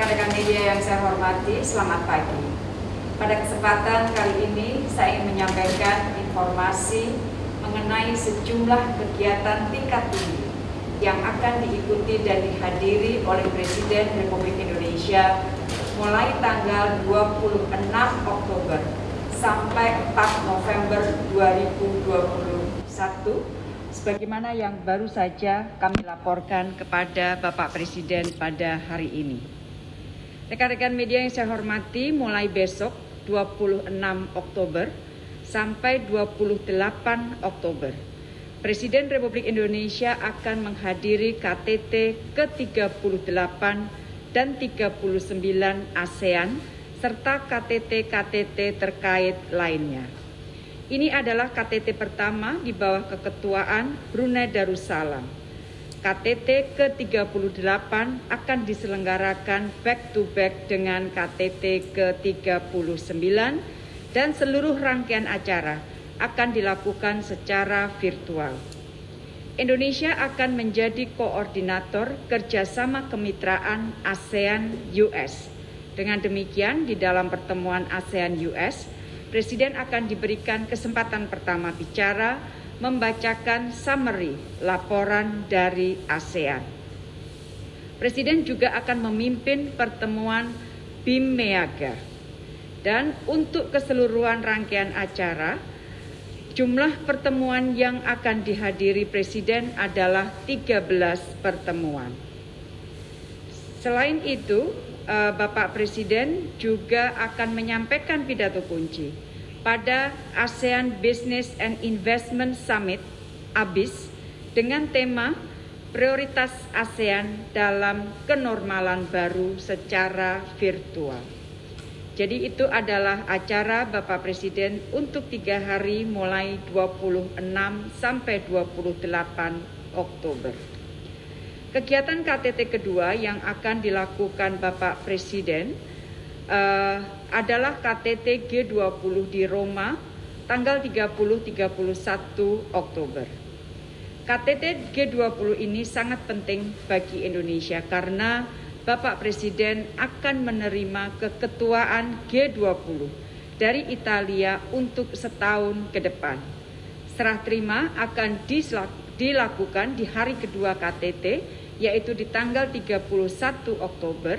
Rekan-rekan media yang saya hormati, selamat pagi. Pada kesempatan kali ini, saya ingin menyampaikan informasi mengenai sejumlah kegiatan tingkat tinggi yang akan diikuti dan dihadiri oleh Presiden Republik Indonesia mulai tanggal 26 Oktober sampai 4 November 2021 sebagaimana yang baru saja kami laporkan kepada Bapak Presiden pada hari ini. Rekan-rekan media yang saya hormati, mulai besok 26 Oktober sampai 28 Oktober, Presiden Republik Indonesia akan menghadiri KTT ke-38 dan 39 ASEAN serta KTT-KTT terkait lainnya. Ini adalah KTT pertama di bawah keketuaan Brunei Darussalam. KTT ke-38 akan diselenggarakan back to back dengan KTT ke-39 dan seluruh rangkaian acara akan dilakukan secara virtual. Indonesia akan menjadi koordinator kerjasama kemitraan ASEAN-US. Dengan demikian, di dalam pertemuan ASEAN-US, Presiden akan diberikan kesempatan pertama bicara membacakan summary laporan dari ASEAN. Presiden juga akan memimpin pertemuan BIM Meaga. Dan untuk keseluruhan rangkaian acara, jumlah pertemuan yang akan dihadiri Presiden adalah 13 pertemuan. Selain itu, Eh, Bapak Presiden juga akan menyampaikan pidato kunci pada ASEAN Business and Investment Summit ABIS dengan tema prioritas ASEAN dalam kenormalan baru secara virtual. Jadi itu adalah acara Bapak Presiden untuk tiga hari mulai 26 sampai 28 Oktober. Kegiatan KTT kedua yang akan dilakukan Bapak Presiden uh, adalah KTT G20 di Roma tanggal 30-31 Oktober. KTT G20 ini sangat penting bagi Indonesia karena Bapak Presiden akan menerima keketuaan G20 dari Italia untuk setahun ke depan. Serah terima akan dilakukan di hari kedua KTT yaitu di tanggal 31 Oktober,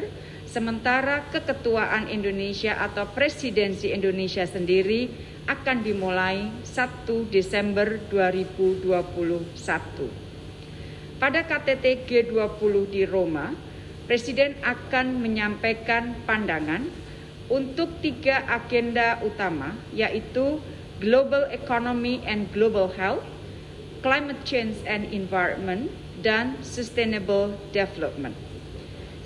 sementara keketuaan Indonesia atau presidensi Indonesia sendiri akan dimulai 1 Desember 2021. Pada KTT G20 di Roma, Presiden akan menyampaikan pandangan untuk tiga agenda utama, yaitu Global Economy and Global Health, Climate Change and Environment, dan Sustainable Development.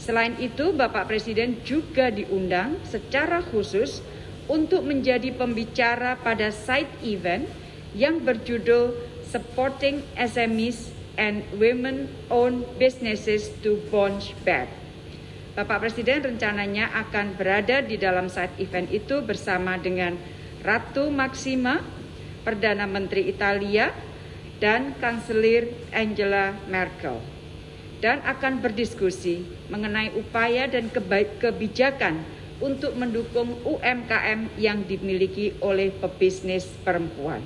Selain itu, Bapak Presiden juga diundang secara khusus untuk menjadi pembicara pada side event yang berjudul Supporting SMEs and Women-Owned Businesses to Bounce Back. Bapak Presiden rencananya akan berada di dalam side event itu bersama dengan Ratu Maxima, Perdana Menteri Italia, dan Kanselir Angela Merkel dan akan berdiskusi mengenai upaya dan kebijakan untuk mendukung UMKM yang dimiliki oleh pebisnis perempuan.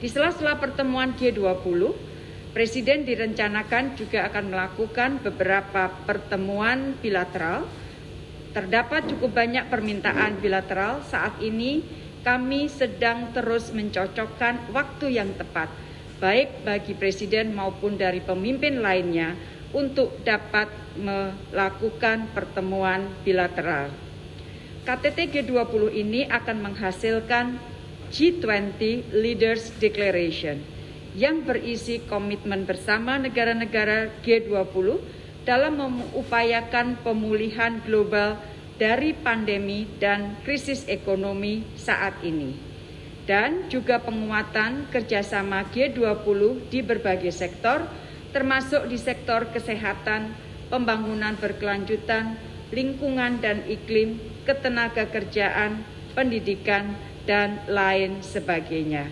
Di sela-sela pertemuan G20, Presiden direncanakan juga akan melakukan beberapa pertemuan bilateral. Terdapat cukup banyak permintaan bilateral saat ini kami sedang terus mencocokkan waktu yang tepat, baik bagi Presiden maupun dari pemimpin lainnya, untuk dapat melakukan pertemuan bilateral. KTT G20 ini akan menghasilkan G20 Leaders Declaration yang berisi komitmen bersama negara-negara G20 dalam mengupayakan pemulihan global dari pandemi dan krisis ekonomi saat ini, dan juga penguatan kerjasama G20 di berbagai sektor, termasuk di sektor kesehatan, pembangunan berkelanjutan, lingkungan dan iklim, ketenaga kerjaan, pendidikan, dan lain sebagainya.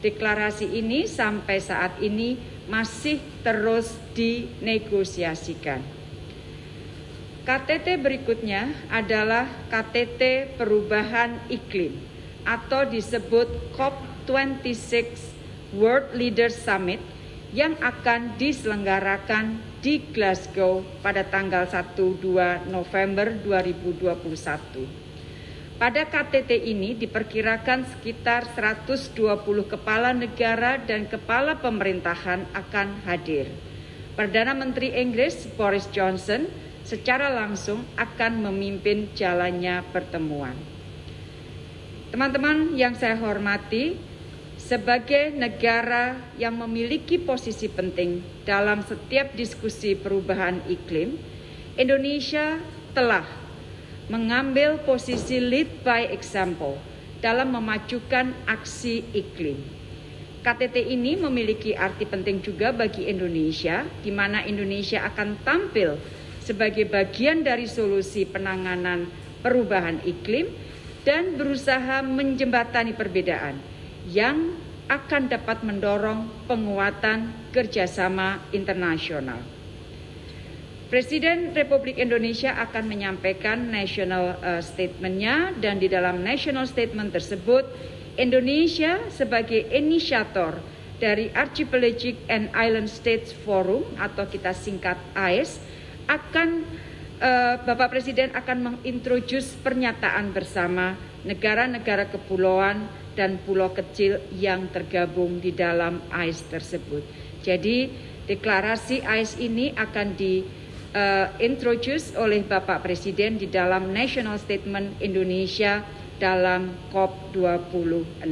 Deklarasi ini sampai saat ini masih terus dinegosiasikan. KTT berikutnya adalah KTT Perubahan Iklim atau disebut COP26 World Leaders Summit yang akan diselenggarakan di Glasgow pada tanggal 1-2 November 2021. Pada KTT ini diperkirakan sekitar 120 kepala negara dan kepala pemerintahan akan hadir. Perdana Menteri Inggris Boris Johnson secara langsung akan memimpin jalannya pertemuan. Teman-teman yang saya hormati, sebagai negara yang memiliki posisi penting dalam setiap diskusi perubahan iklim, Indonesia telah mengambil posisi lead by example dalam memajukan aksi iklim. KTT ini memiliki arti penting juga bagi Indonesia, di mana Indonesia akan tampil sebagai bagian dari solusi penanganan perubahan iklim dan berusaha menjembatani perbedaan yang akan dapat mendorong penguatan kerjasama internasional. Presiden Republik Indonesia akan menyampaikan national uh, statementnya dan di dalam national statement tersebut Indonesia sebagai inisiator dari Archipelagic and Island States Forum atau kita singkat AIS akan uh, Bapak Presiden akan mengintroduce pernyataan bersama negara-negara kepulauan dan pulau kecil yang tergabung di dalam AIS tersebut. Jadi deklarasi AIS ini akan di introduce oleh Bapak Presiden di dalam National Statement Indonesia dalam COP26.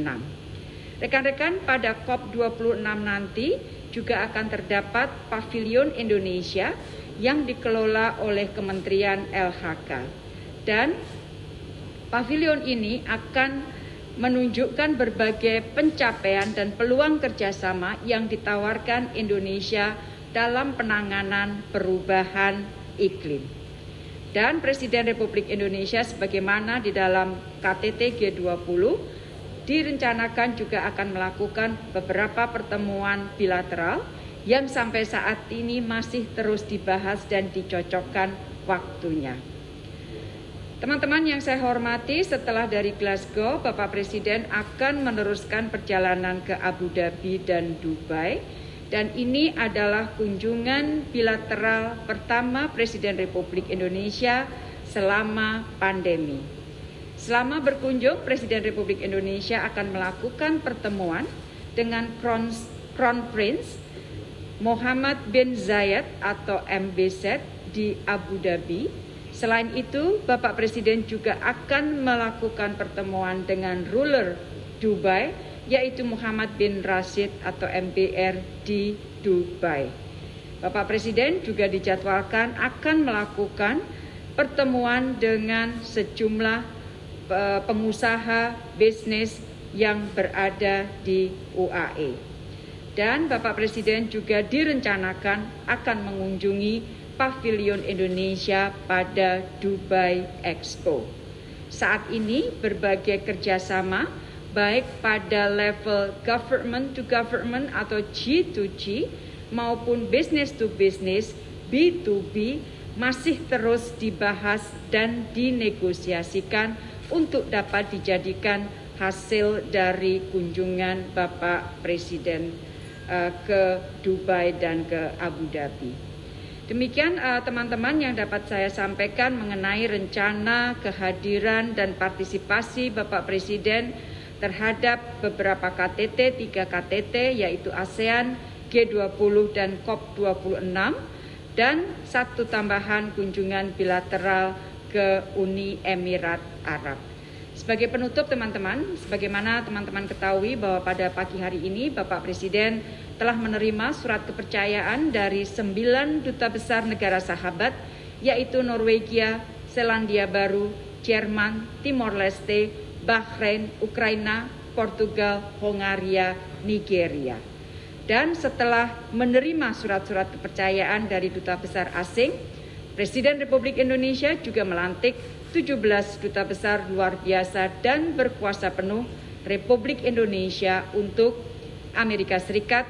Rekan-rekan pada COP26 nanti juga akan terdapat pavilion Indonesia yang dikelola oleh Kementerian LHK. Dan pavilion ini akan menunjukkan berbagai pencapaian dan peluang kerjasama yang ditawarkan Indonesia dalam penanganan perubahan iklim. Dan Presiden Republik Indonesia sebagaimana di dalam KTT G20 direncanakan juga akan melakukan beberapa pertemuan bilateral yang sampai saat ini masih terus dibahas dan dicocokkan waktunya. Teman-teman yang saya hormati, setelah dari Glasgow, Bapak Presiden akan meneruskan perjalanan ke Abu Dhabi dan Dubai. Dan ini adalah kunjungan bilateral pertama Presiden Republik Indonesia selama pandemi. Selama berkunjung, Presiden Republik Indonesia akan melakukan pertemuan dengan Crown Prince Muhammad bin Zayed atau MBZ di Abu Dhabi. Selain itu, Bapak Presiden juga akan melakukan pertemuan dengan ruler Dubai, yaitu Muhammad bin Rashid atau MBR di Dubai. Bapak Presiden juga dijadwalkan akan melakukan pertemuan dengan sejumlah eh, pengusaha bisnis yang berada di UAE dan Bapak Presiden juga direncanakan akan mengunjungi Pavilion Indonesia pada Dubai Expo. Saat ini berbagai kerjasama baik pada level government to government atau G2G maupun business to business B2B masih terus dibahas dan dinegosiasikan untuk dapat dijadikan hasil dari kunjungan Bapak Presiden uh, ke Dubai dan ke Abu Dhabi. Demikian eh, teman-teman uh, yang dapat saya sampaikan mengenai rencana kehadiran dan partisipasi Bapak Presiden terhadap beberapa KTT, tiga KTT yaitu ASEAN, G20 dan COP26 dan satu tambahan kunjungan bilateral ke Uni Emirat Arab. Sebagai penutup teman-teman, sebagaimana teman-teman ketahui bahwa pada pagi hari ini Bapak Presiden telah menerima surat kepercayaan dari sembilan duta besar negara sahabat yaitu Norwegia, Selandia Baru, Jerman, Timor Leste, Bahrain, Ukraina, Portugal, Hongaria, Nigeria. Dan setelah menerima surat-surat kepercayaan dari duta besar asing, Presiden Republik Indonesia juga melantik 17 duta besar luar biasa dan berkuasa penuh Republik Indonesia untuk Amerika Serikat,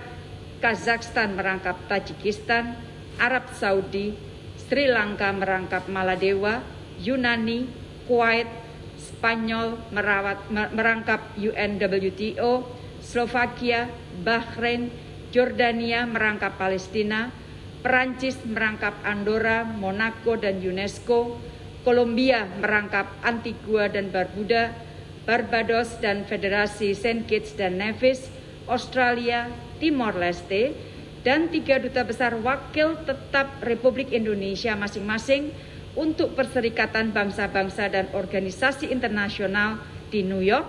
Kazakhstan merangkap Tajikistan, Arab Saudi, Sri Lanka merangkap Maladewa, Yunani, Kuwait, Spanyol merawat, merangkap UNWTO, Slovakia, Bahrain, Jordania merangkap Palestina, Perancis merangkap Andorra, Monaco, dan UNESCO, Kolombia merangkap Antigua dan Barbuda, Barbados dan Federasi Saint Kitts dan Nevis, Australia, Timor Leste, dan tiga duta besar wakil tetap Republik Indonesia masing-masing untuk Perserikatan Bangsa-Bangsa dan Organisasi Internasional di New York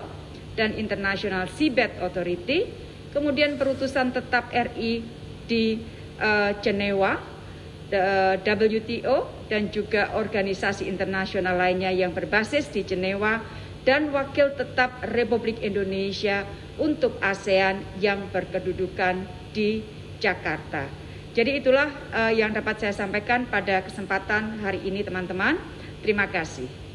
dan International Seabed Authority, kemudian perutusan tetap RI di uh, Jenewa, WTO dan juga organisasi internasional lainnya yang berbasis di Jenewa dan wakil tetap Republik Indonesia untuk ASEAN yang berkedudukan di Jakarta. Jadi itulah uh, yang dapat saya sampaikan pada kesempatan hari ini teman-teman. Terima kasih.